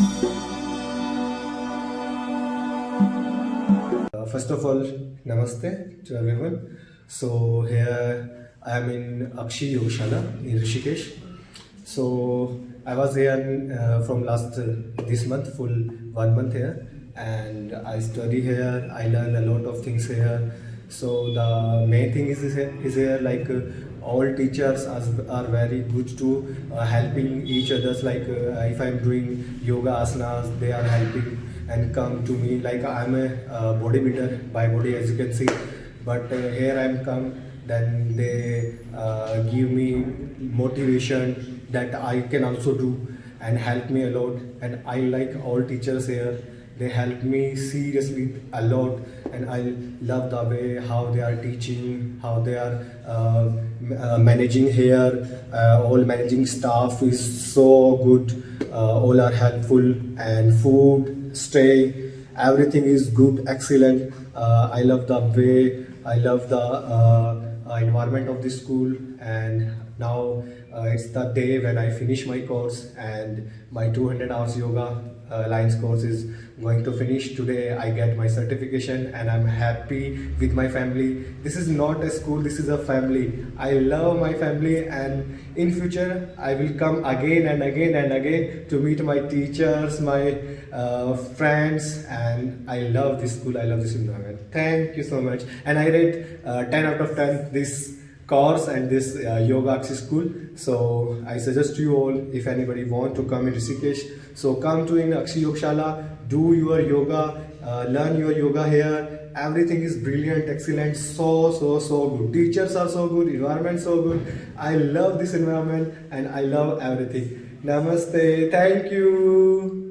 Uh, first of all, namaste to everyone. So here I am in Akshi Yogashala in Rishikesh. So I was here uh, from last uh, this month, full one month here, and I study here. I learn a lot of things here. So the main thing is is here like uh, all teachers are, very good to uh, helping each others. Like uh, if I'm doing yoga asanas, they are helping and come to me. Like I'm a bodybuilder by body as you can see. But here I'm come then they uh, give me motivation that I can also do and help me a lot. And I like all teachers here they help me seriously a lot and I love the way how they are teaching how they are uh, uh, managing here. Uh, all managing staff is so good. Uh, all are helpful and food stay everything is good excellent. Uh, i love the way i love the uh, environment of the school and now uh, it's the day when i finish my course and my 200 hours yoga uh, Alliance course is going to finish. Today I get my certification and I'm happy with my family. This is not a school this is a family. I love my family and in future I will come again and again and again to meet my teachers my uh, friends and I love this school I love this environment. Thank you so much. And I rate uh, 10 out of 10 this course and this uh, yoga access school. So i suggest you all if anybody want to come in rishikesh so come to in akshi yogshala do your yoga uh, learn your yoga here. Everything is brilliant excellent so so so good. Teachers are so good environment so good. I love this environment and i love everything. Namaste. Thank you